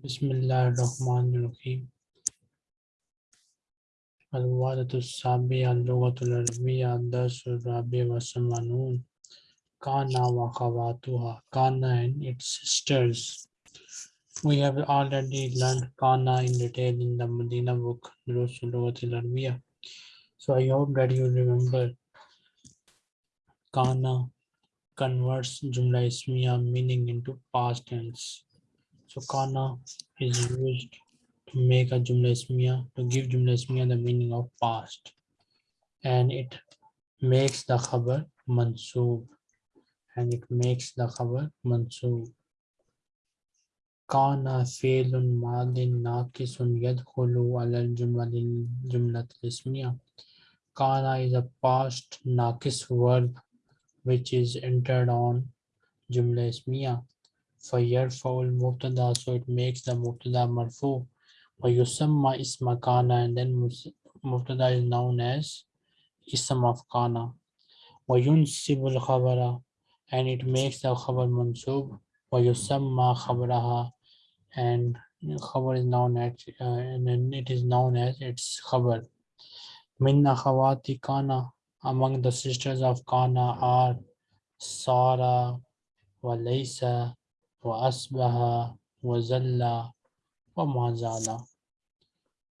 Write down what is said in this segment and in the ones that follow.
Bismillahirrahmanirrahim. Sabi Al-Lughatul Arabiya Darsul Rabi wa Samanun Kana Khawatuha Kana and its sisters. We have already learned Kana in detail in the Medina book Durusul Lughatul Arabiya. So I hope that you remember Kana converts Jumla Ismiya meaning into past tense. So Kana is used to make a Jumla Ismiya, to give Jumla Ismiya the meaning of past. And it makes the khabar mansoob. And it makes the khabar mansoob. Kana fi'lun madin naqisun yadkhulu ala al-jumla al-ismiya. Kana is a past naqis verb which is entered on Jumla Ismiya. فَيَرْفَعُ الْمُبْتَدَى So it makes the Mubtada marfu. وَيُسَمَّى isma kana and then Mubtada is known as Ism of Kana. وَيُنْسِبُ الْخَبَرَ and it makes the khabar mansub. وَيُسَمَّى خَبْرَهَا and khabar is known as uh, and then it is known as its khabar. Min akhawati kana among the sisters of Kana are Sara, Walaysa, Wa Wazalla, Wamazala.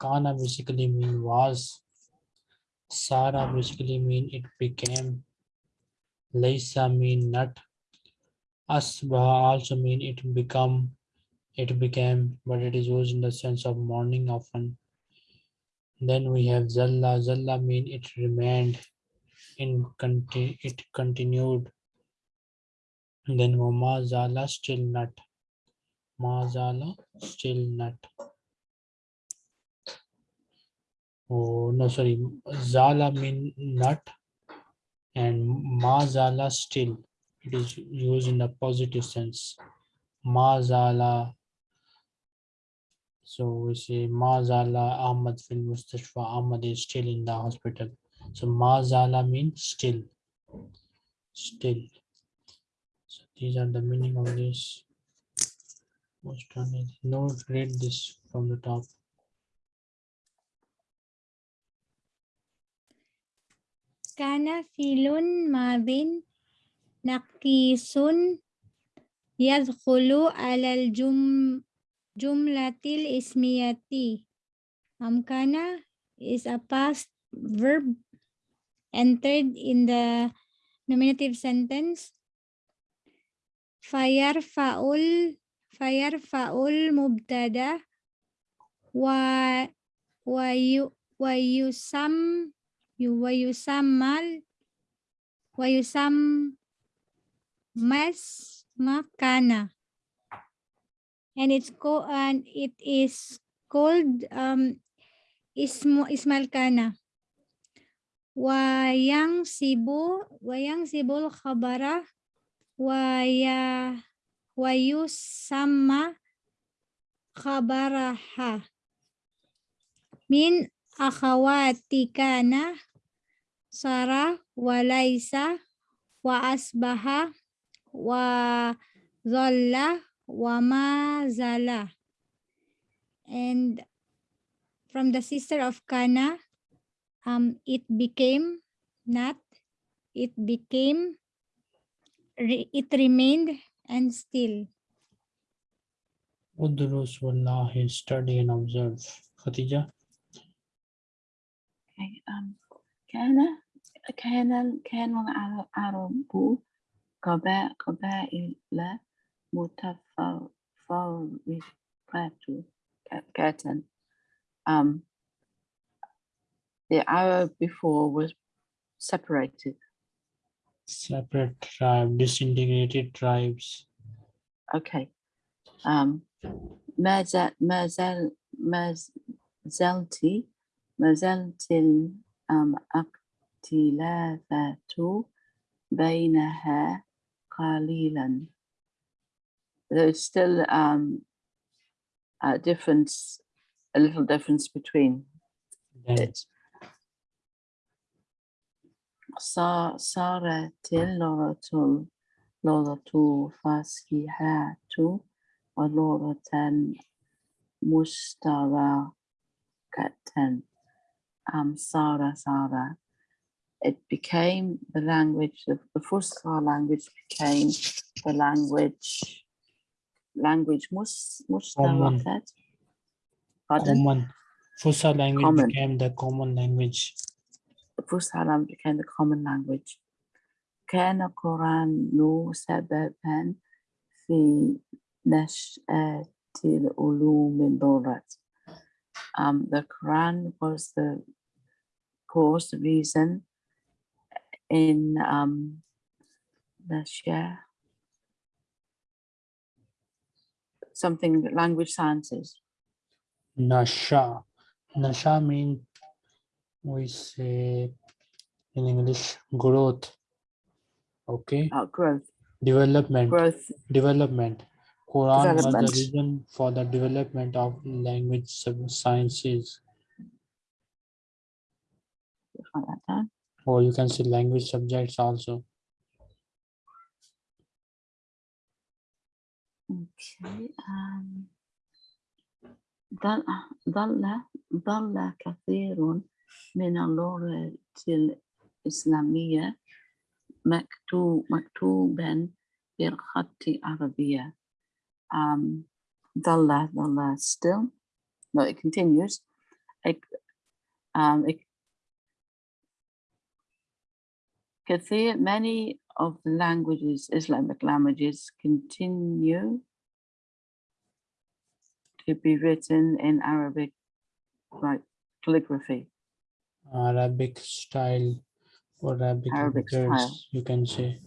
Kana basically mean was. Sara basically mean it became. Laysa mean not. Asbaha also mean it become. It became, but it is used in the sense of morning often. Then we have Zalla. Zalla mean it remained. In conti it continued then Mazala still not. Mazala still not. Oh no, sorry. Zala mean not and Mazala still. It is used in the positive sense. Mazala. So we say Mazala Ahmad fil Mustashfa. Ahmad is still in the hospital. So Mazala means still. Still. These are the meaning of this. Most no read this from the top. Kana filun mabin naqisun yadkhulu alal jum jumlatil ismiyati. Amkana is a past verb entered in the nominative sentence fayarfa'ul fayarfa'ul mubtada wa wa yu wa yu wa yusammal wa yusam mas makana and it's called and it is called um ismu ismal kana wayang sibu wayang sibul khabara waya wayusamma khabaraha. Min akhawati kana sara walaisa wa asbaha wa dhalla wa mazala and from the sister of kana um it became not it became it remained and still. Udrus wallahi, study and observe. Khatija? Okay, um, كان كان كان العرب قبائل قبائل متفرقة um the Arab before was separated separate tribe, disintegrated tribes. Okay. Um, Mazal, Mazal, Mazalti, Mazaltil um, Aktilafatu Bainaha Qalilan. There's still um, a difference, a little difference between it. صارت اللغة اللغة فصيحة ولغة مشتركة um, Sara Sara. It became the language, the, the Fusha language became the language, language mus, Mushtarakat. Pardon? Common. Fusa language Common. became the common language. the Fusha language became the common language. كان القرآن سببا في نشأة العلوم اللغة. Um, the Quran was the cause, the reason in um, the share something language sciences. Nasha. Nasha mean we say in English growth. Okay. Uh, growth, Development. growth. Development. Quran was the Development. reason for the development of language sub- sciences, Write that down. or you can say language subjects also. Okay. Um, ضل ضل ضل كثير من اللغة الإسلامية مكتوب مكتوبا بالخط العربية. Um, ضل ضل still. No, it continues. It, um, it, كثير many of the languages, Islamic languages, continue to be written in Arabic, like calligraphy. Arabic style or Arabic, Arabic letters, style. you can say.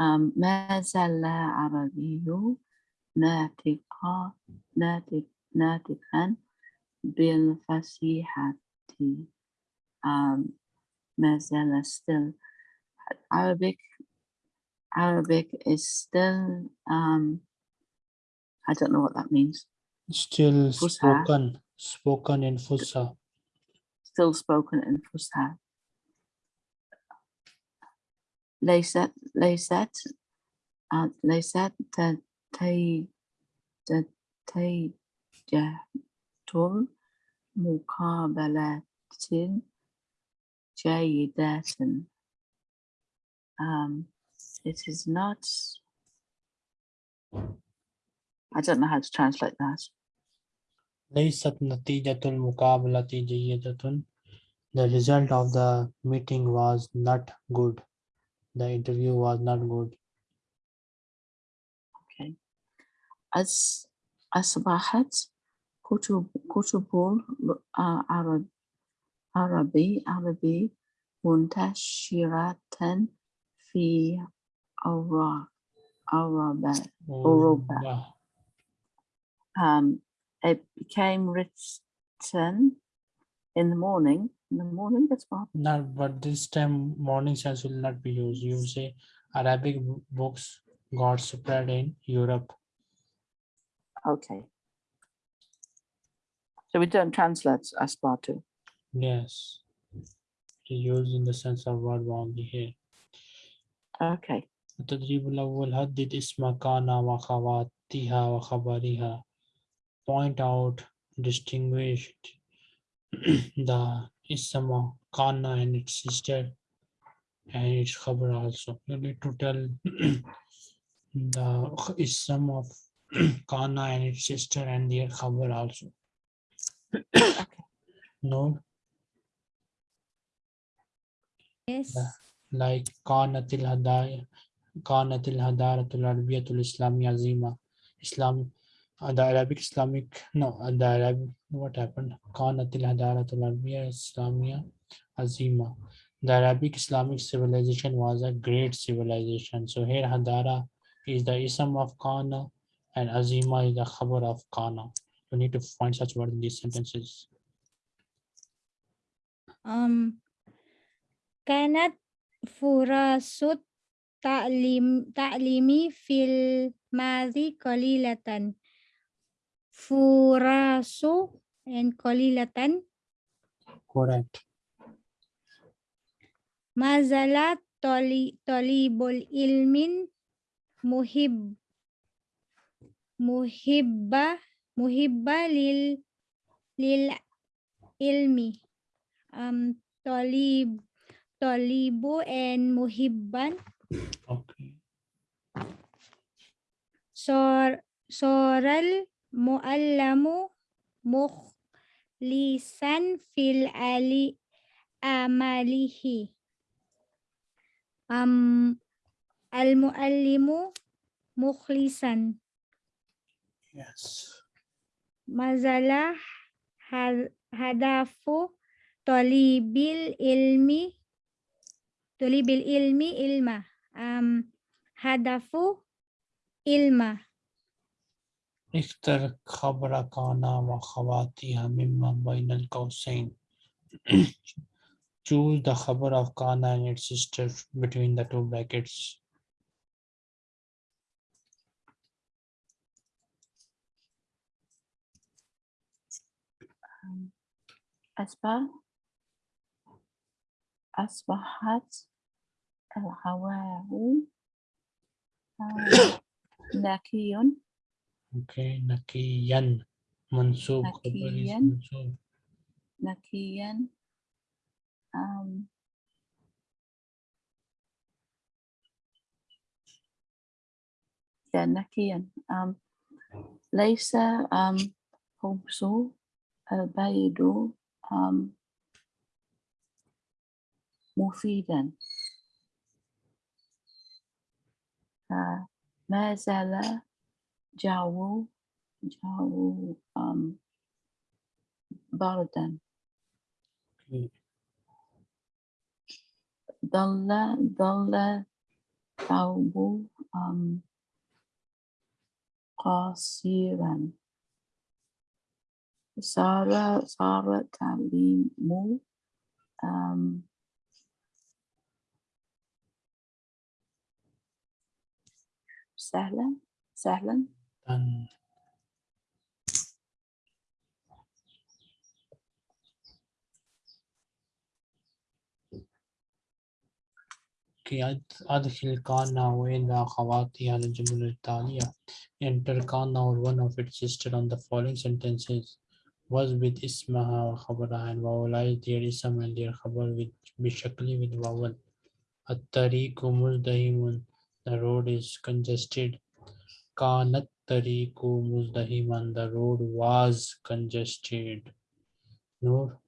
Um, ما زال عربي ناطقا ناطق ناطقا بالفصيحة. Um, ما زال still Arabic. Arabic is still. Um, I don't know what that means. Still Fusha. spoken, spoken in Fusa. Still spoken in Fusha. ليست ليست آه، ليست تتي تتجه المقابلة جيدة. Um, it is not. I don't know how to translate that. ليست نتيجة المقابلة جيدة. The result of the meeting was not good. The interview was not good. Okay. أس أصبحت كتب كتب ال- عرب عربي عربي منتشرة في أوروبا أوروبا أوروبا. Urba. Um, it became written in the morning. In the morning, that's what. Not, but this time morning sense will not be used. You say Arabic b- books got spread in Europe. Okay. So we don't translate Asbatu. Yes. Used in the sense of word only here. Okay. التدريب الأول هدد اسم كان وخواتها وخبرها point out, distinguished the Isama Kana and its sister and its cover also. You need to tell the Isam of Kana and its sister and their cover also. No? Yes. Like Kanatil Hadaya, Kanatil Hadaratul Arabiyatul Islam Yazima, Islam uh, the Arabic Islamic no uh, the Arabic what happened كانت الهدارة العربية الإسلامية عظيمة the Arabic Islamic civilization was a great civilization so here Hadara is the ism of Kana and Azima is the khabar of Kana you need to find such word in these sentences Um, كانت فرص التعليم تعليمي في الماضي قليلة Furaso and Kalilatan. Correct. Mazala tali Tolibul Ilmin Muhib Muhibba Muhibba lil lil ilmi um tali bo and muhibban okay so soral مؤلم مخلصا في الألي أماله. أم المؤلم مخلصا. Yes. ما زال هدف طالب العلم طالب العلم علما أم هدف علما اختر خبر كان وخواتها مما بين القوسين. Choose the khabar of Kana and its sister between the two brackets. Um, أصبح أصبحت الهواء آه، Oke, okay. nakiyan mansub nakiyan mansub. nakiyan um, ya nakiyan um, laisa um, khubsu albaidu um, mufidan. Uh, mazala جو جو um, بردا. ضل ضل ثوب um, قصيرا صار صار تعليم um, سهلا سهلا Done. Okay, أد- أدخل كان وإلى خواتها الجمل التالية. Enter كان or one of its sister on the following sentences. Was with اسمها وخبرها and vowelize their اسم and their خبر with بشكل with vowel. الطريق مزدحم. The road is congested. كانت Tariqo Muzdahiman, the road was congested. Noor?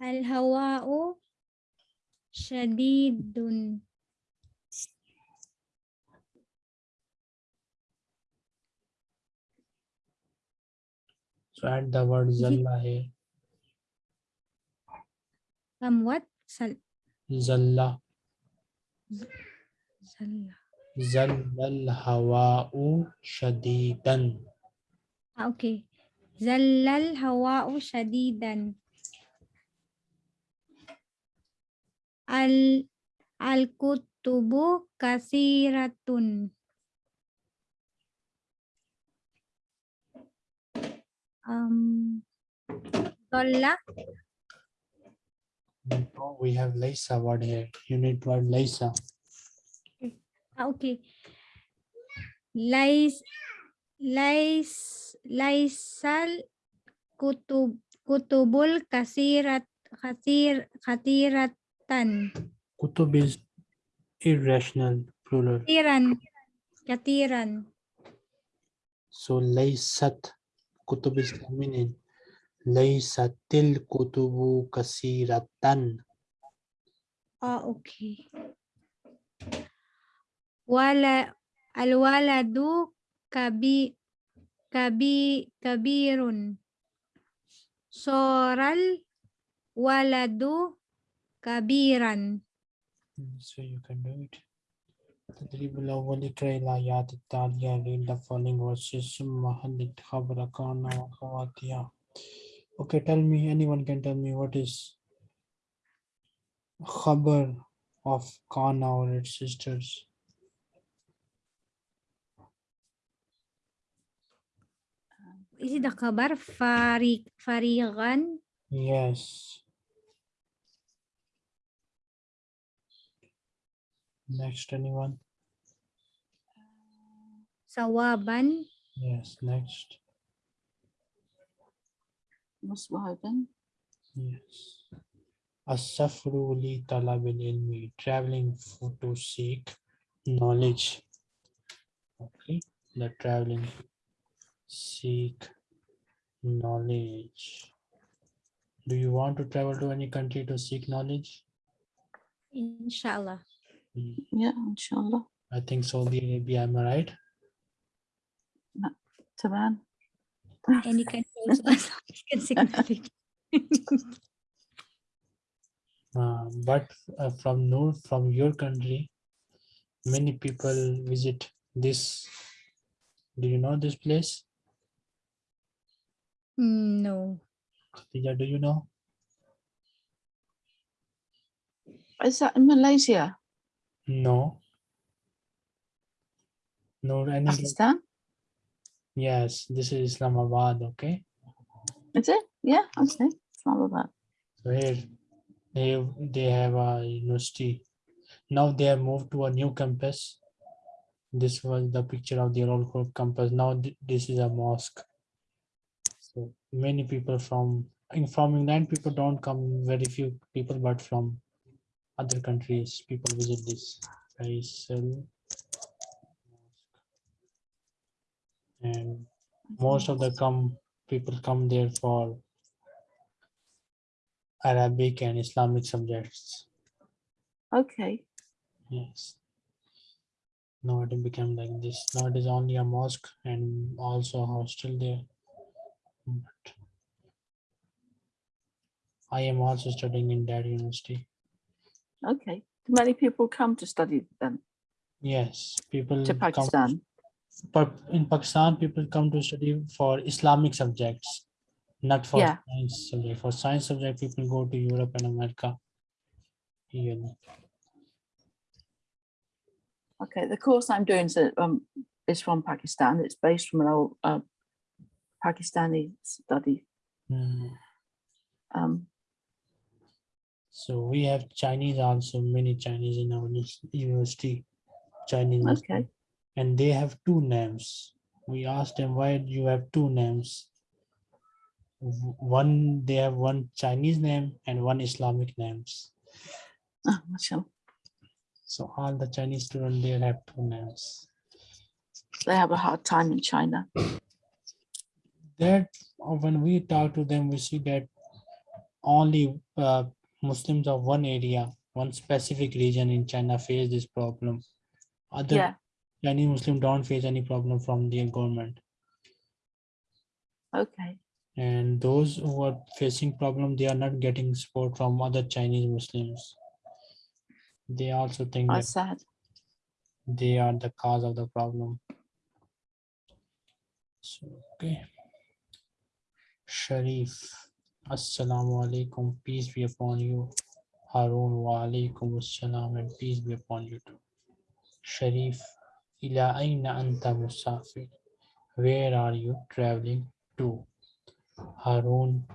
Al-hawa'u shadidun. So add the word zalla here. Um, what? Zalla. زل زل الهواء شديدا. آه، أوكي. زل الهواء شديدا. ال الكتب كثيرة. أم. ضل No, we have Laysa word here. You need word Laysa. Ah, okay. Lais lais laisal kutub kutubul kasirat kasir katiratan Kutub is irrational plural. katiran katiran So Laysat. Kutub is feminine. Laysatil kutubu kasiratan. ah okay wala alwaladu kabi kabi kabirun soral waladu kabiran So you can do it. تدريب الأول اقرأ الآيات التالية read the following verses ثم حدد خبر كان وأخواتها. Okay, tell me, anyone can tell me what is khabar of Kana or its sisters? Uh, is it the kabar farig farigan Yes. Next, anyone? Uh, Sawaban. Yes, next. Muswaban. Yes. Asafru li talabil ilmi, traveling for to seek knowledge. Okay, the traveling seek knowledge. Do you want to travel to any country to seek knowledge? Inshallah. Yeah, inshallah. I think Saudi Arabia, am I right? Taban. Any country also as long as can seek knowledge. Uh, but uh, from Noor, from your country, many people visit this. Do you know this place? Mm, No. Khatija, do you know? Is that in Malaysia? No. No, any Pakistan? Yes, this is Islamabad, okay? That's it? Yeah, okay. Islamabad. So here they they have a university. Now they have moved to a new campus. This was the picture of their old campus. Now th- this is a mosque. So many people from from England people don't come very few people, but from other countries people visit this Faisal and mm-hmm. most of the come people come there for Arabic and Islamic subjects. Okay. Yes. Now it became like this. Now it is only a mosque and also a hostel there. But I am also studying in that university. Okay. Do many people come to study then Yes, people to Pakistan? But in Pakistan, people come to study for Islamic subjects, not for Yeah. science subject. For science subject, people go to Europe and America. You know. Okay. The course I'm doing is, um, is from Pakistan. It's based from an old uh, Pakistani study. Mm. Um, So we have Chinese also, many Chinese in our university, Chinese. Okay. And they have two names. We asked them, why do you have two names? One, they have one Chinese name and one Islamic names. oh, mashallah. So all the Chinese students there have two names. They have a hard time in China. That uh, when we talk to them, we see that only uh, Muslims of one area, one specific region in China face this problem. Other Yeah. Chinese Muslim don't face any problem from the government. Okay. And those who are facing problem, they are not getting support from other Chinese Muslims. They also think oh, that sad. they are the cause of the problem. So, okay. Sharif, Assalamu alaikum, peace be upon you. Harun wa alaikum assalam and peace be upon you too. Sharif, ila aina anta musafir? Where are you traveling to? Harun,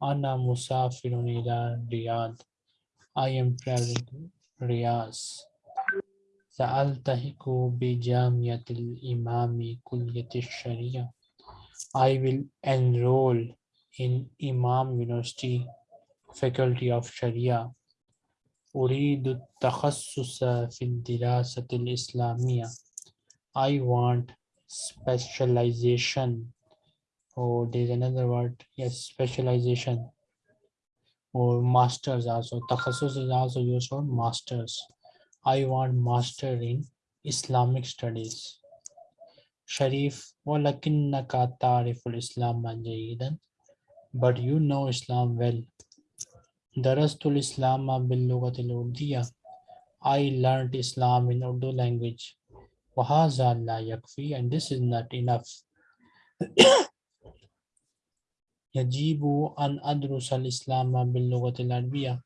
ana musafirun ila Riyadh. I am traveling to Riyadh. سألتحق بجامعة الإمام كلية الشريعة. I will enroll in Imam University Faculty of Sharia. أريد التخصص في الدراسة الإسلامية. I want specialization. Oh, there's another word. Yes, specialization. Or masters also. Takhasus is also used for masters. I want master in Islamic studies. Sharif, وَلَكِنَّكَ تَعْرِفُ الْإِسْلَامَ جَيِّدًا But you know Islam well. درست الإسلام باللغة الأردية. I learned Islam in Urdu language. وهذا لا يكفي and this is not enough. يجب أن أدرس الإسلام باللغة العربية.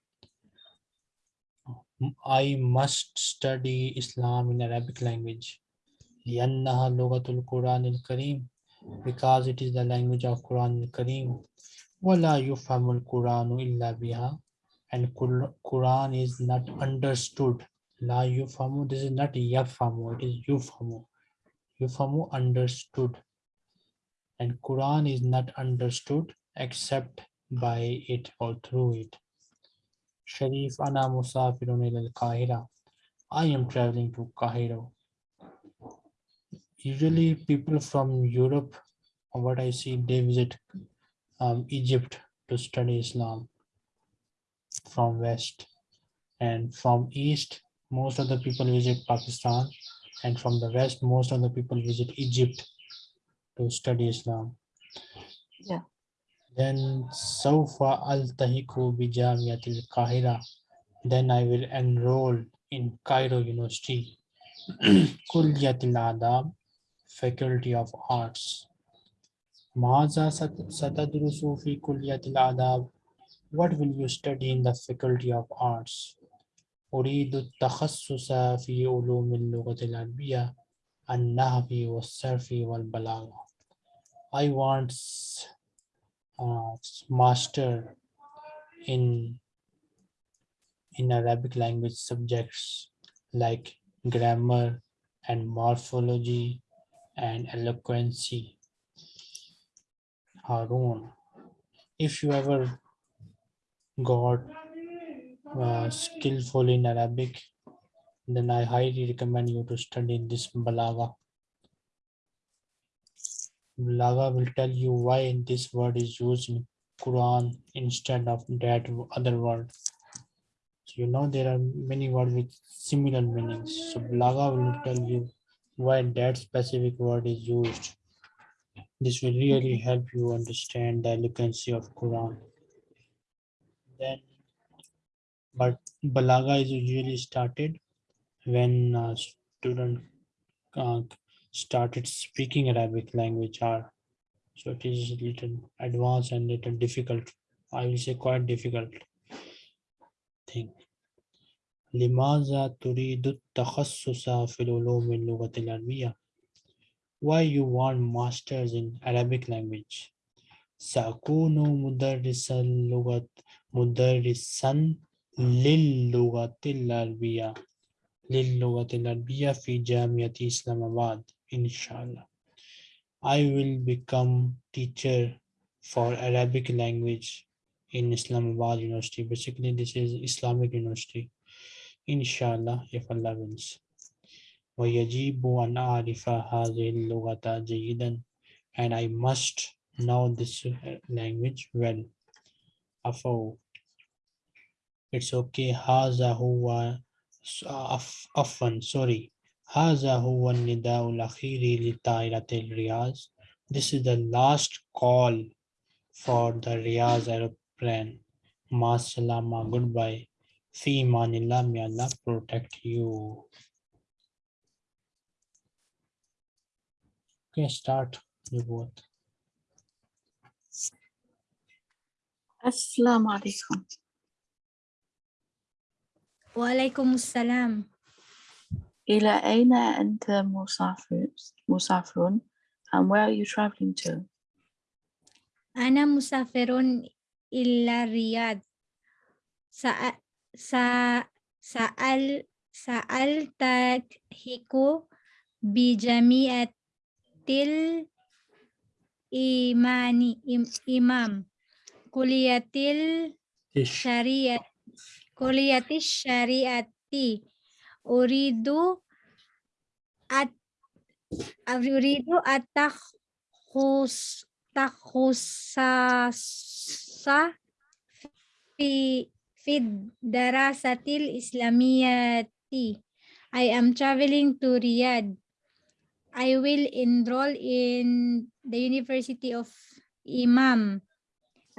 I must study Islam in Arabic language. لأنها لغة القرآن الكريم because it is the language of Quran al-Kareem. ولا يفهم القرآن إلا بها and Qur- Quran is not understood La yufamu. This is not yafamu. It is yufamu. Yufamu understood. And Quran is not understood except by it or through it. Sharif ana musafirun ila al-Qahira. I am traveling to Cairo. Usually people from Europe, what I see, they visit um, Egypt to study Islam from West. And from East, most of the people visit Pakistan and from the West, most of the people visit Egypt to study Islam. Yeah. Then Saufa al-Tahiku bijamiyat al-Kahira. Then I will enroll in Cairo University. Kulliyat Adab, Faculty of Arts. Maza satadrusu Sufi kulliyat Adab. What will you study in the Faculty of Arts? أريد التخصص في علوم اللغة العربية النحو والصرف والبلاغة. I want s- uh, master in in Arabic language subjects like grammar and morphology and eloquency. Harun, if you ever got uh, skillful in Arabic, then I highly recommend you to study this Balaga. Balaga will tell you why this word is used in Quran instead of that other word. So you know there are many words with similar meanings. So Balaga will tell you why that specific word is used. This will really help you understand the eloquency of Quran. Then, but Balaga is usually started when a student uh, started speaking Arabic language or so it is little advanced and little difficult. I will say quite difficult thing. لماذا تريد التخصص في العلوم اللغة العربية? Why you want masters in Arabic language? سأكون مدرس اللغة مدرسا للغة العربية للغة العربية في جامعة إسلام آباد إن شاء الله. I will become teacher for Arabic language in Islamabad University. Basically, this is Islamic University. Inshallah, if Allah wills. ويجب أن أعرف هذه اللغة جيدا and I must know this uh, language well. أفو It's okay. هذا هو س- أف- عفوا sorry هذا هو النداء الأخير لطائرة الرياض. This is the last call for the Riyaz aeroplane. Ma salama, goodbye. Fi manillah, may Allah protect you. Okay, start you both. Assalamu alaikum. وعليكم السلام إلى أين أنت مسافر مسافر and where are you traveling to? أنا مسافر إلى الرياض سأ... سأ... سأل... سألتحق بجامعة الإيمان إم- إمام كلية Ish. الشريعة Kuliyati syariati. Uridu at uridu atakhus takhusasa fi fid darasatil islamiyati. I am traveling to Riyadh. I will enroll in the University of Imam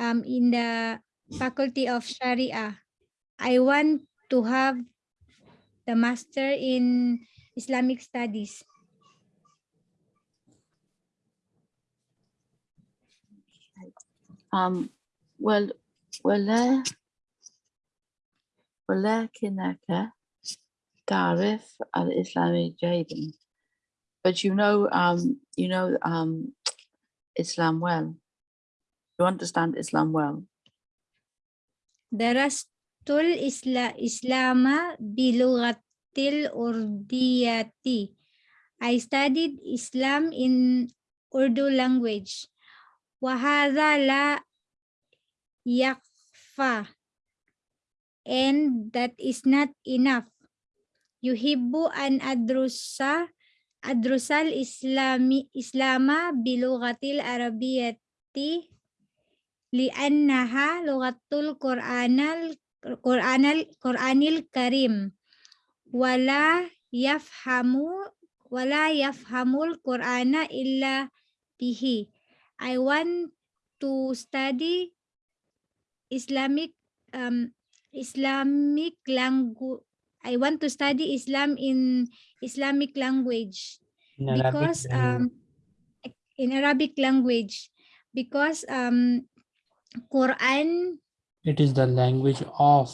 um, in the Faculty of Sharia. I want to have the master in Islamic Studies. Um, well, ولا ولكنك تعرف الإسلام جيدا. But you know, um, you know, um, Islam well. You understand Islam well. tul isla islama bilugatil urdiyati. I studied Islam in Urdu language. Wahada la yakfa and that is not enough. Yuhibbu an adrusa adrusal islami islama bilugatil arabiyati naha lugatul qur'anal qur'anal qur'anil karim. Wala yafhamu wala yafhamul qur'ana illa bihi. I want to study Islamic um, Islamic language. I want to study Islam in Islamic language. In because um in Arabic language. Because um Quran it is the language of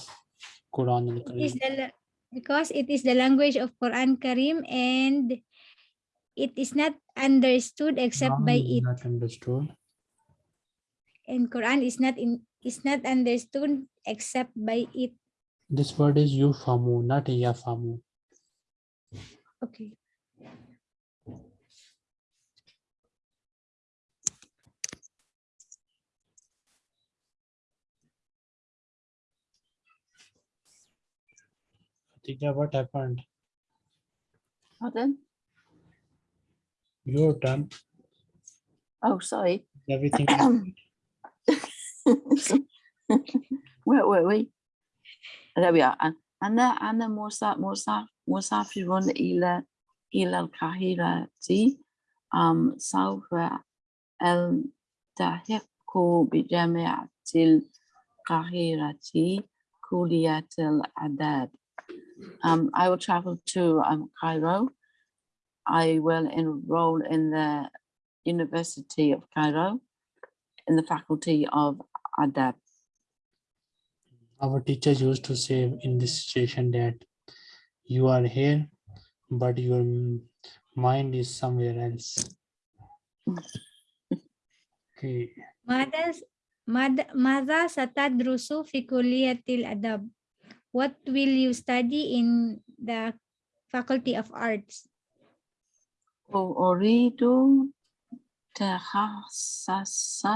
Quran al is the because it is the language of Quran Karim and it is not understood except by Quran is it Not understood. and Quran is not in is not understood except by it This word is yufamu, not yafamu. okay Tika, what happened? Pardon? Your turn. Oh, sorry. Everything. Where were we? There we are. Anna Anna mosa. mosa Musafirun ila ila Kahira ti um sawfa al tahiqu bi jami'atil Kahira ti kuliyatil adad. Um, I will travel to um, Cairo. I will enroll in the University of Cairo in the Faculty of Adab. Our teachers used to say in this situation that you are here, but your m- mind is somewhere else. Okay. ماذا ماذا ماذا ستدرس في كلية الأدب What will you study in the Faculty of Arts أريد تخصص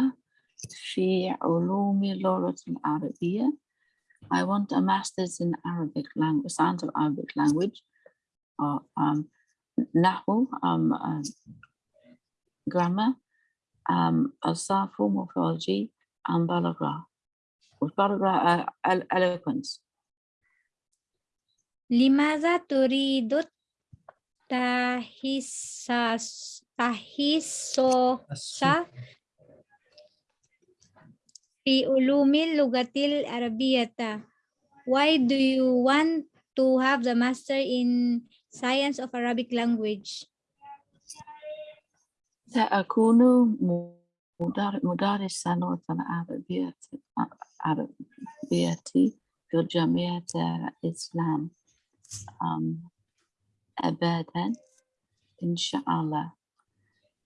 في علوم اللغة العربية. I want a master's in Arabic language, science of Arabic language, or um, نحو, um, uh, grammar, um, الصرف, morphology, and balagra. Balagra, uh, elo- eloquence. لماذا تريد التحسس تحسس في علوم اللغة العربية Why do you want to have the master in science of Arabic language سأكون مدار- مدرسا لغة العربية عربية في جامعة الإسلام um, أبدا إن شاء الله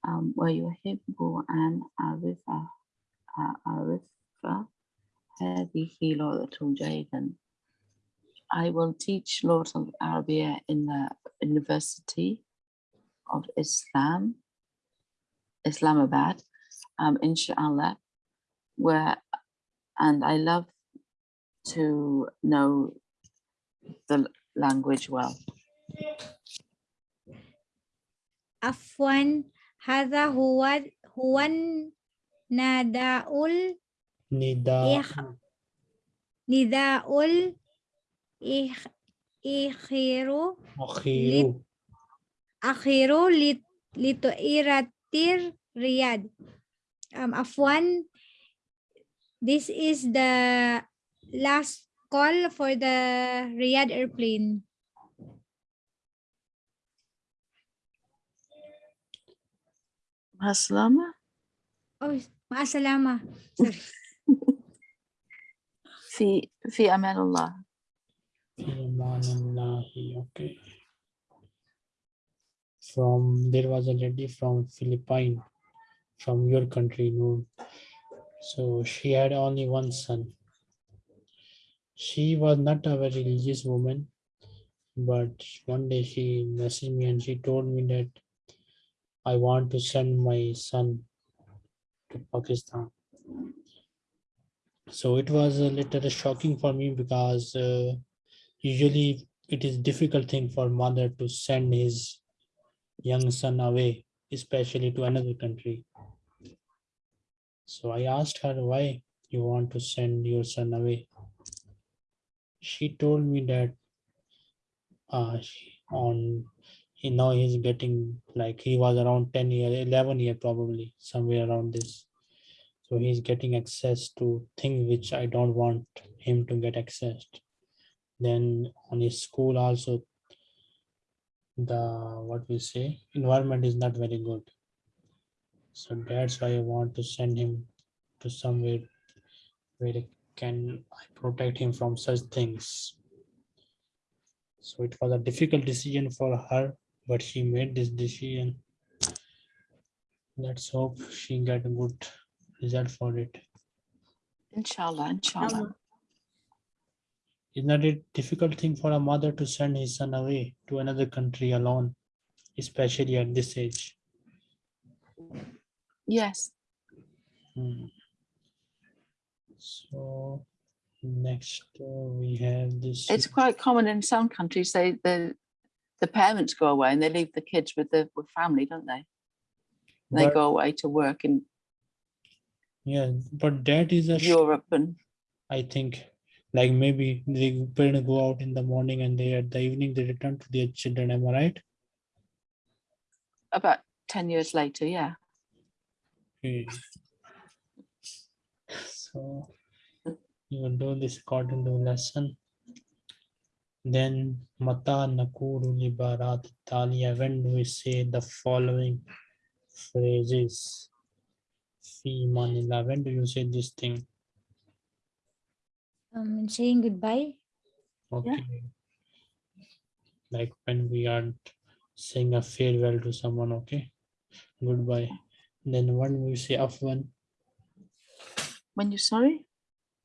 um, ويحب أن أعرف أعرف هذه لغة جيدا I will teach Lord of Arabia in the University of Islam Islamabad, um, inshallah, where, and I love to know the l- language well. عفوا هذا هو هو النداء Nida. إخ- نداء الإخ- إخير Akhiru. أخير لت- لطائرة رياض um, Afwan this is the last call for the Riyadh airplane Maslama, oh maasalama sorry fi, fi aman Allah. Fi amanillahi, Okay. From there was a lady from Philippine, from your country, Noor. So she had only one son. She was not a very religious woman, But one day she messaged me and she told me that I want to send my son to Pakistan. So it was a little shocking for me because uh, usually it is difficult thing for mother to send his young son away, especially to another country. So I asked her why you want to send your son away. She told me that uh, she- on he now he's getting like he was around 10 year 11 year probably somewhere around this. So he's getting access to things which i don't want him to get access then on his school also the what we say environment is not very good. So that's why i want to send him to somewhere where I can I protect him from such things so it was a difficult decision for her but she made this decision let's hope she get a good result for it Inshallah, inshallah. Is not it difficult thing for a mother to send his son away to another country alone, especially at this age? Yes. Hmm. So next uh, we have this. It's quite common in some countries. They the the parents go away and they leave the kids with the with family, don't they? They go away to work in Yeah, but that is a, Europe and I think, like maybe the parents go out in the morning and they at the evening they return to their children. Am I right? about 10 years later, yeah. Okay. So you will do this according to lesson. Then Mata Nakuru Libarat Talia, when do we say the following phrases? Fi amanillah, when do you say this thing? Um, saying goodbye. Okay. Like when we are saying a farewell to someone, okay? Goodbye. Then when we say Afwan, when you sorry?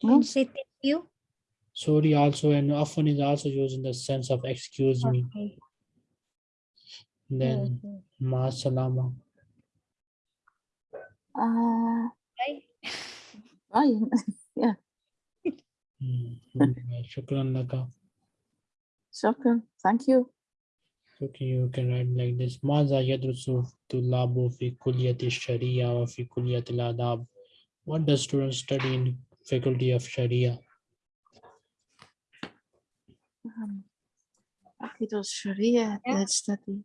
No? thank you? Sorry also and afwan is also used in the sense of excuse okay. me. And then okay. ma salama. Uh, bye. Bye. yeah. Hmm, shukran laka. Shukran. Thank you. Okay, you can write like this. Maza yadrusu tulabu fi kulliyati sharia wa fi kulliyati adab. What does students study in faculty of Sharia? Um, Aqidah Sharia, Yeah. let's study.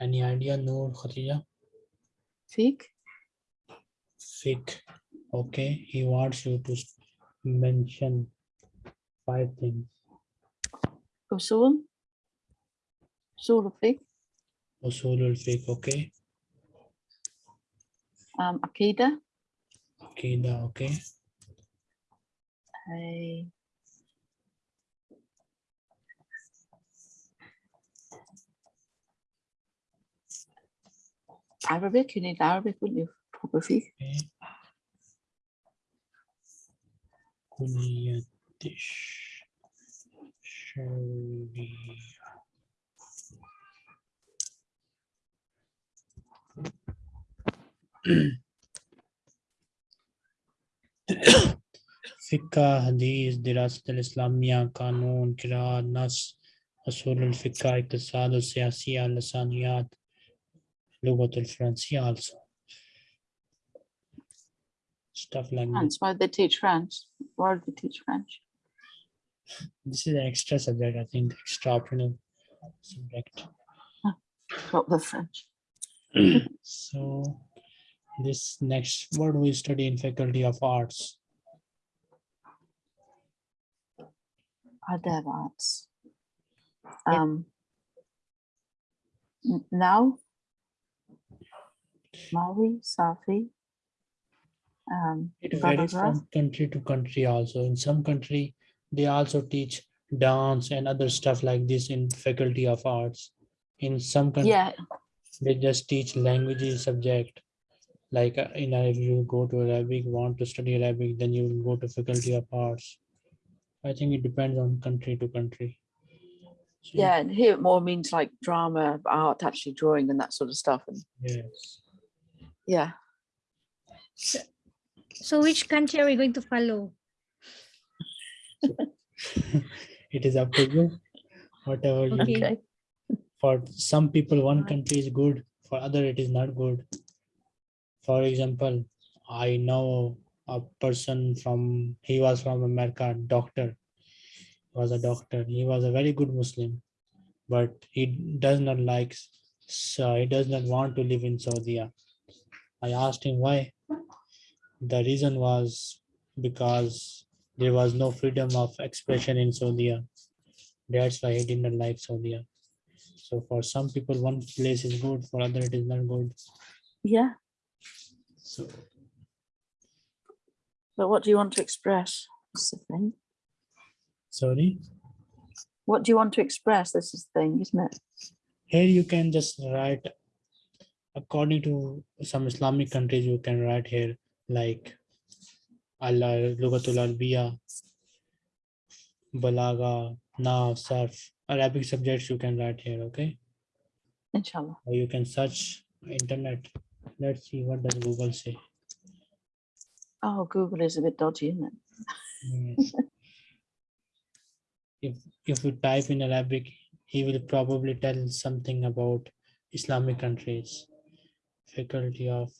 Any idea, Noor Khatija? Fiqh, Fiqh. Okay, he wants you to mention five things. Usul, Usul of Fiqh, Usulul Fiqh, okay. Um, Aqidah, Aqidah, okay. a Arabic, you need Arabic, wouldn't you? Fiqh. okay. Kulliyatish Sharia. Fiqh, Hadith, Dirasat al-Islamiyya, kanun Qiraat, Nas, Usul al-Fiqh, Iqtisad al-Siyasiya, Lisaniyat, Lugat al-Francia also. Stuff like France, that. why they teach French? Why do they teach French? This is an extra subject, I think, extra optional subject. Huh. Not the French. so this next, what do we study in Faculty of Arts? Adab arts. Um, n- now, Mawi, Safi, um, It varies from country to country also. In some country, they also teach dance and other stuff like this in Faculty of Arts. In some country, yeah, they just teach languages subject. Like uh, in if you go to Arabic, want to study Arabic, then you will go to Faculty of Arts. I think it depends on country to country. So, Yeah, and here it more means like drama, art, actually drawing and that sort of stuff. And Yes. yeah, So which country are we going to follow? It is up to you. Whatever you Okay. okay. for some people one country is good for other it is not good for example i know a person from he was from america doctor. Was a doctor. He was a very good muslim but he does not like so he does not want to live in saudi. I asked him why. The reason was because there was no freedom of expression in saudi. That's why he did not like saudi. So for some people, one place is good, for other it is not good. Yeah. So But what do you want to express? That's the thing. sorry. What do you want to express? This is the thing, isn't it? Here you can just write according to some Islamic countries, you can write here like Allah Lugatul Arabiya, Balaga, Nav, Sarf, Arabic subjects you can write here, okay? Inshallah. Or you can search internet. Let's see what does Google say. Oh, Google is a bit dodgy, isn't it? Yes. If if you type in Arabic, he will probably tell something about Islamic countries. Faculty of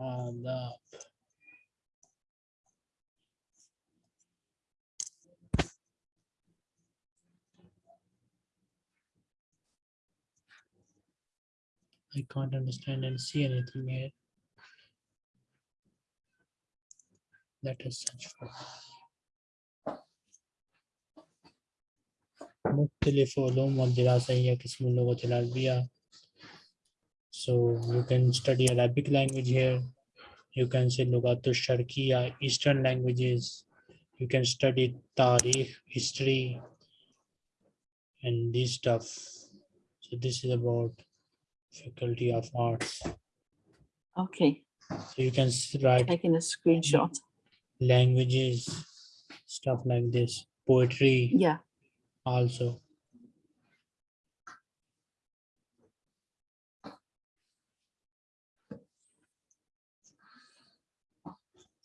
uh, Adab. I can't understand and see anything here. Let us search for. مختلف علوم والدراسة هي قسم اللغة العربية. So you can study Arabic language here. You can say لغات الشرقية, Eastern languages. You can study Tariq, history, and this stuff. So this is about Faculty of Arts. Okay, So you can write taking a screenshot. languages, stuff like this, poetry Yeah, also.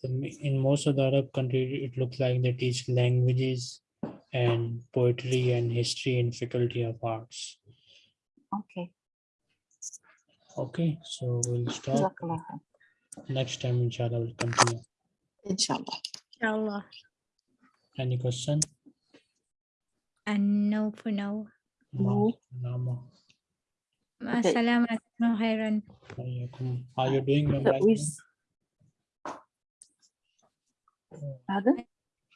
In most of the Arab countries, it looks like they teach languages and poetry and history and faculty of arts. okay. Okay, so we'll stop. Next time, inshallah, we'll continue. Inshallah. Inshallah. Any question? And no for now. No. Nama. Okay. Assalamu alaikum khairan. Are you doing But memorizing? we s- Oh,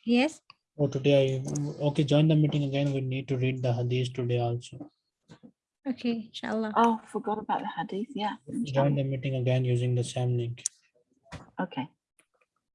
Yes. Oh, today I, okay, join the meeting again. We need to read the hadith today also. Okay. Inshallah. Oh, forgot about the hadith. Yeah. Join the meeting again using the same link. Okay.